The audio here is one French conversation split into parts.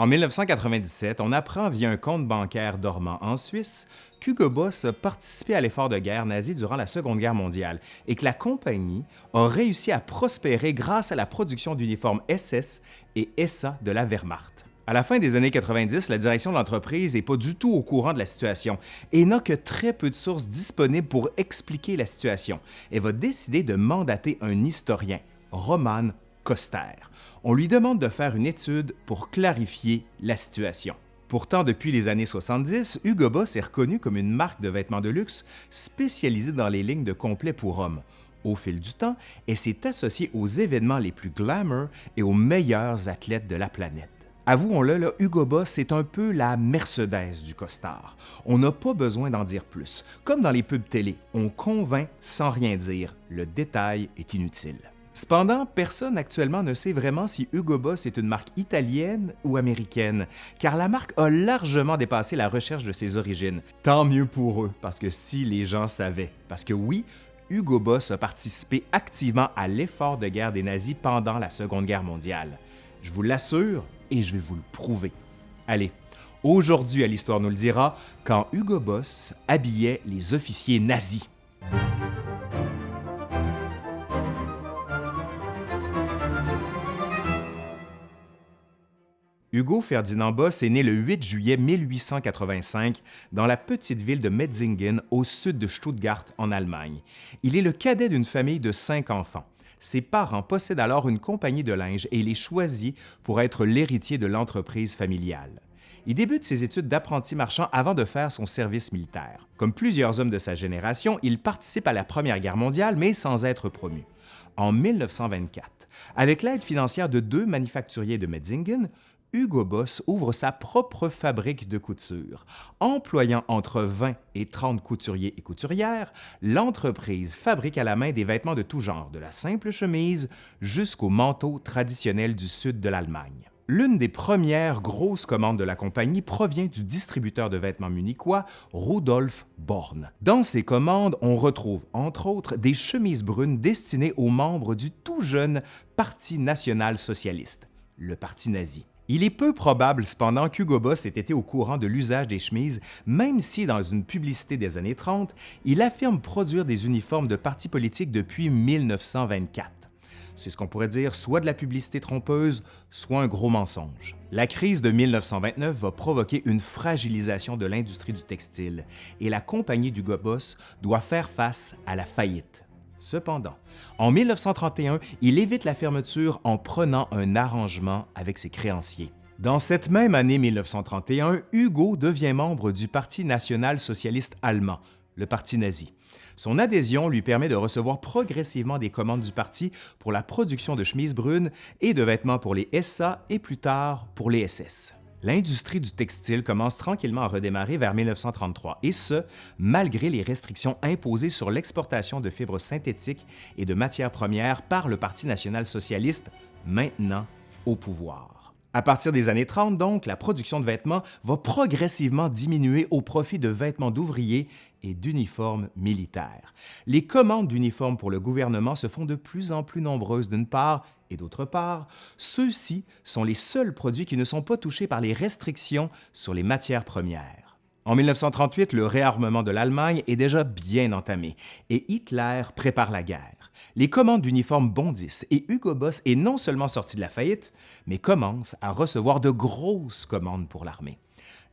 En 1997, on apprend via un compte bancaire dormant en Suisse qu'Hugo Boss a participé à l'effort de guerre nazi durant la Seconde Guerre mondiale et que la compagnie a réussi à prospérer grâce à la production d'uniformes SS et SA de la Wehrmacht. À la fin des années 90, la direction de l'entreprise n'est pas du tout au courant de la situation et n'a que très peu de sources disponibles pour expliquer la situation et va décider de mandater un historien, Roman Coster. On lui demande de faire une étude pour clarifier la situation. Pourtant, depuis les années 70, Hugo Boss est reconnu comme une marque de vêtements de luxe spécialisée dans les lignes de complets pour hommes. Au fil du temps, elle s'est associée aux événements les plus glamour et aux meilleurs athlètes de la planète. Avouons-le, Hugo Boss est un peu la Mercedes du costard. On n'a pas besoin d'en dire plus. Comme dans les pubs télé, on convainc sans rien dire. Le détail est inutile. Cependant, personne actuellement ne sait vraiment si Hugo Boss est une marque italienne ou américaine, car la marque a largement dépassé la recherche de ses origines. Tant mieux pour eux, parce que si les gens savaient. Parce que oui, Hugo Boss a participé activement à l'effort de guerre des nazis pendant la Seconde Guerre mondiale. Je vous l'assure et je vais vous le prouver. Allez, aujourd'hui à l'Histoire nous le dira, quand Hugo Boss habillait les officiers nazis. Hugo Ferdinand Boss est né le 8 juillet 1885 dans la petite ville de Metzingen au sud de Stuttgart en Allemagne. Il est le cadet d'une famille de cinq enfants. Ses parents possèdent alors une compagnie de linge et il est choisi pour être l'héritier de l'entreprise familiale. Il débute ses études d'apprenti marchand avant de faire son service militaire. Comme plusieurs hommes de sa génération, il participe à la Première Guerre mondiale, mais sans être promu. En 1924, avec l'aide financière de deux manufacturiers de Metzingen, Hugo Boss ouvre sa propre fabrique de couture. Employant entre 20 et 30 couturiers et couturières, l'entreprise fabrique à la main des vêtements de tout genre, de la simple chemise jusqu'au manteau traditionnel du sud de l'Allemagne. L'une des premières grosses commandes de la compagnie provient du distributeur de vêtements munichois Rudolf Born. Dans ces commandes, on retrouve entre autres des chemises brunes destinées aux membres du tout jeune Parti national socialiste, le Parti nazi. Il est peu probable cependant qu'Hugo Boss ait été au courant de l'usage des chemises, même si dans une publicité des années 30, il affirme produire des uniformes de partis politiques depuis 1924. C'est ce qu'on pourrait dire soit de la publicité trompeuse, soit un gros mensonge. La crise de 1929 va provoquer une fragilisation de l'industrie du textile et la compagnie d'Hugo Boss doit faire face à la faillite. Cependant, en 1931, il évite la fermeture en prenant un arrangement avec ses créanciers. Dans cette même année 1931, Hugo devient membre du Parti national-socialiste allemand, le Parti nazi. Son adhésion lui permet de recevoir progressivement des commandes du parti pour la production de chemises brunes et de vêtements pour les SA et plus tard pour les SS l'industrie du textile commence tranquillement à redémarrer vers 1933, et ce, malgré les restrictions imposées sur l'exportation de fibres synthétiques et de matières premières par le Parti national socialiste, maintenant au pouvoir. À partir des années 30, donc, la production de vêtements va progressivement diminuer au profit de vêtements d'ouvriers et d'uniformes militaires. Les commandes d'uniformes pour le gouvernement se font de plus en plus nombreuses d'une part, et d'autre part, ceux-ci sont les seuls produits qui ne sont pas touchés par les restrictions sur les matières premières. En 1938, le réarmement de l'Allemagne est déjà bien entamé et Hitler prépare la guerre. Les commandes d'uniformes bondissent et Hugo Boss est non seulement sorti de la faillite, mais commence à recevoir de grosses commandes pour l'armée.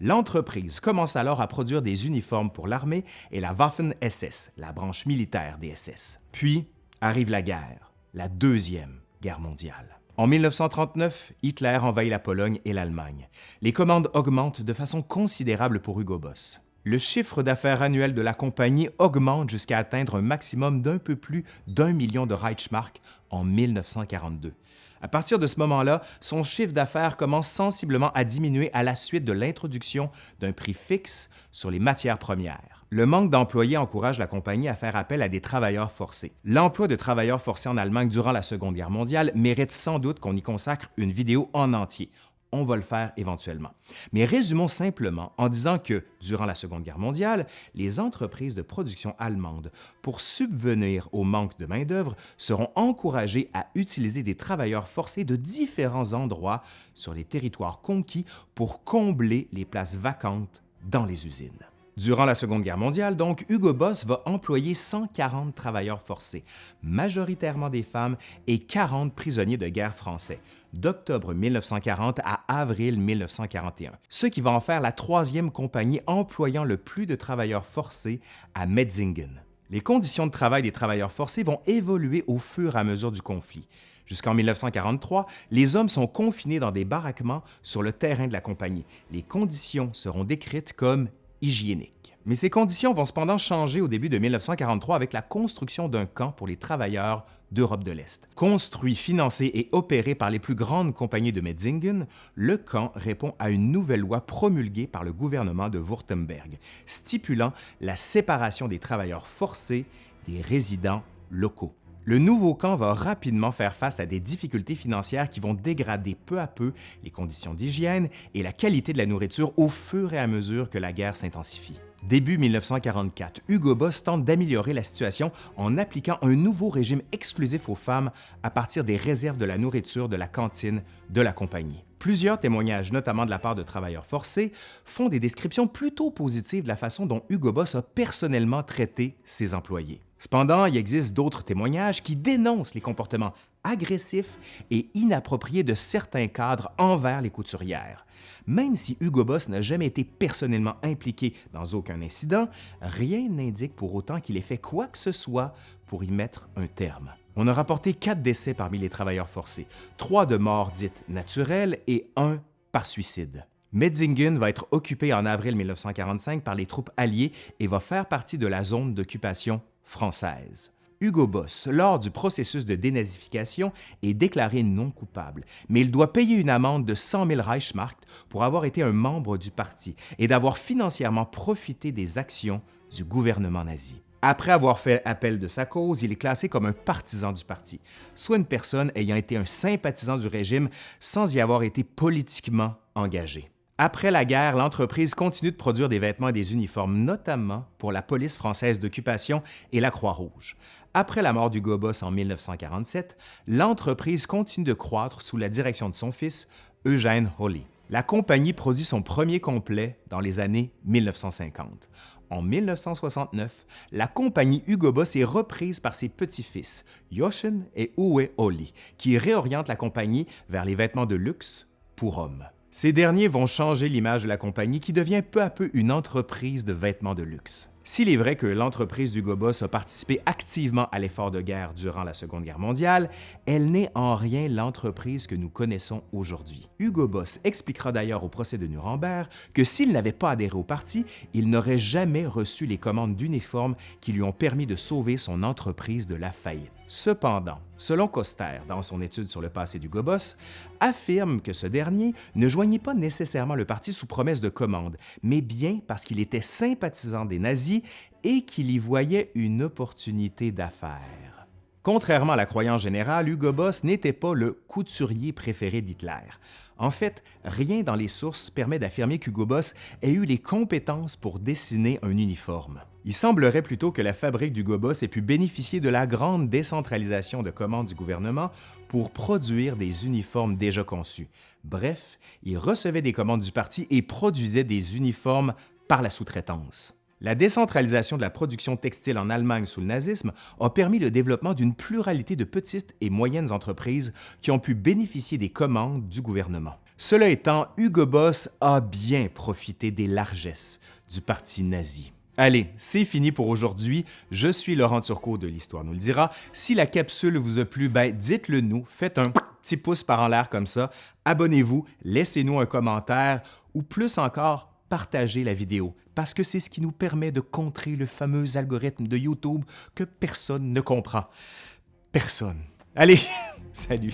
L'entreprise commence alors à produire des uniformes pour l'armée et la Waffen-SS, la branche militaire des SS. Puis arrive la guerre, la Deuxième Guerre mondiale. En 1939, Hitler envahit la Pologne et l'Allemagne. Les commandes augmentent de façon considérable pour Hugo Boss. Le chiffre d'affaires annuel de la compagnie augmente jusqu'à atteindre un maximum d'un peu plus d'un million de Reichsmark en 1942. À partir de ce moment-là, son chiffre d'affaires commence sensiblement à diminuer à la suite de l'introduction d'un prix fixe sur les matières premières. Le manque d'employés encourage la compagnie à faire appel à des travailleurs forcés. L'emploi de travailleurs forcés en Allemagne durant la Seconde Guerre mondiale mérite sans doute qu'on y consacre une vidéo en entier. On va le faire éventuellement. Mais résumons simplement en disant que, durant la Seconde Guerre mondiale, les entreprises de production allemandes, pour subvenir au manque de main-d'œuvre, seront encouragées à utiliser des travailleurs forcés de différents endroits sur les territoires conquis pour combler les places vacantes dans les usines. Durant la Seconde Guerre mondiale, donc, Hugo Boss va employer 140 travailleurs forcés, majoritairement des femmes, et 40 prisonniers de guerre français, d'octobre 1940 à avril 1941, ce qui va en faire la troisième compagnie employant le plus de travailleurs forcés à Metzingen. Les conditions de travail des travailleurs forcés vont évoluer au fur et à mesure du conflit. Jusqu'en 1943, les hommes sont confinés dans des baraquements sur le terrain de la compagnie. Les conditions seront décrites comme hygiénique. Mais ces conditions vont cependant changer au début de 1943 avec la construction d'un camp pour les travailleurs d'Europe de l'Est. Construit, financé et opéré par les plus grandes compagnies de Metzingen, le camp répond à une nouvelle loi promulguée par le gouvernement de Württemberg, stipulant la séparation des travailleurs forcés des résidents locaux le nouveau camp va rapidement faire face à des difficultés financières qui vont dégrader peu à peu les conditions d'hygiène et la qualité de la nourriture au fur et à mesure que la guerre s'intensifie. Début 1944, Hugo Boss tente d'améliorer la situation en appliquant un nouveau régime exclusif aux femmes à partir des réserves de la nourriture de la cantine de la compagnie. Plusieurs témoignages, notamment de la part de travailleurs forcés, font des descriptions plutôt positives de la façon dont Hugo Boss a personnellement traité ses employés. Cependant, il existe d'autres témoignages qui dénoncent les comportements agressifs et inappropriés de certains cadres envers les couturières. Même si Hugo Boss n'a jamais été personnellement impliqué dans aucun incident, rien n'indique pour autant qu'il ait fait quoi que ce soit pour y mettre un terme. On a rapporté quatre décès parmi les travailleurs forcés, trois de morts dites naturelles et un par suicide. Metzingen va être occupé en avril 1945 par les troupes alliées et va faire partie de la zone d'occupation française. Hugo Boss, lors du processus de dénazification, est déclaré non coupable, mais il doit payer une amende de 100 000 Reichsmark pour avoir été un membre du parti et d'avoir financièrement profité des actions du gouvernement nazi. Après avoir fait appel de sa cause, il est classé comme un partisan du parti, soit une personne ayant été un sympathisant du régime sans y avoir été politiquement engagé. Après la guerre, l'entreprise continue de produire des vêtements et des uniformes, notamment pour la police française d'occupation et la Croix-Rouge. Après la mort du Gobos en 1947, l'entreprise continue de croître sous la direction de son fils, Eugène Holly. La compagnie produit son premier complet dans les années 1950. En 1969, la compagnie Hugo Boss est reprise par ses petits-fils, Yoshin et Uwe Holly, qui réorientent la compagnie vers les vêtements de luxe pour hommes. Ces derniers vont changer l'image de la compagnie qui devient peu à peu une entreprise de vêtements de luxe. S'il est vrai que l'entreprise du Boss a participé activement à l'effort de guerre durant la Seconde Guerre mondiale, elle n'est en rien l'entreprise que nous connaissons aujourd'hui. Hugo Boss expliquera d'ailleurs au procès de Nuremberg que s'il n'avait pas adhéré au parti, il n'aurait jamais reçu les commandes d'uniformes qui lui ont permis de sauver son entreprise de la faillite. Cependant, selon Coster, dans son étude sur le passé du Gobos, affirme que ce dernier ne joignit pas nécessairement le parti sous promesse de commande, mais bien parce qu'il était sympathisant des nazis et qu'il y voyait une opportunité d'affaires. Contrairement à la croyance générale, Hugo Boss n'était pas le couturier préféré d'Hitler. En fait, rien dans les sources permet d'affirmer qu'Hugo Boss ait eu les compétences pour dessiner un uniforme. Il semblerait plutôt que la fabrique d'Hugo Boss ait pu bénéficier de la grande décentralisation de commandes du gouvernement pour produire des uniformes déjà conçus. Bref, il recevait des commandes du parti et produisait des uniformes par la sous-traitance. La décentralisation de la production textile en Allemagne sous le nazisme a permis le développement d'une pluralité de petites et moyennes entreprises qui ont pu bénéficier des commandes du gouvernement. Cela étant, Hugo Boss a bien profité des largesses du parti nazi. Allez, c'est fini pour aujourd'hui. Je suis Laurent Turcot de l'Histoire nous le dira. Si la capsule vous a plu, ben dites-le nous, faites un petit pouce par en l'air comme ça, abonnez-vous, laissez-nous un commentaire ou plus encore, partagez la vidéo parce que c'est ce qui nous permet de contrer le fameux algorithme de YouTube que personne ne comprend. Personne. Allez, salut!